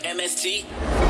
AMST.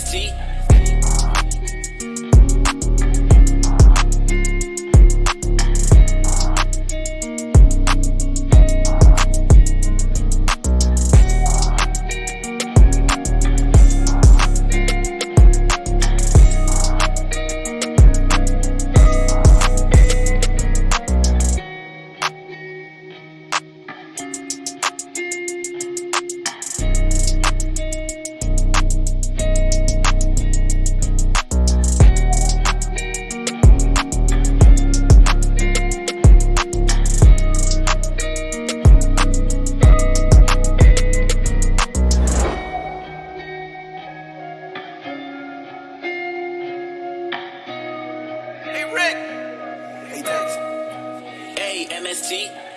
AMST. Hey Rick. Hey Dex. AMST.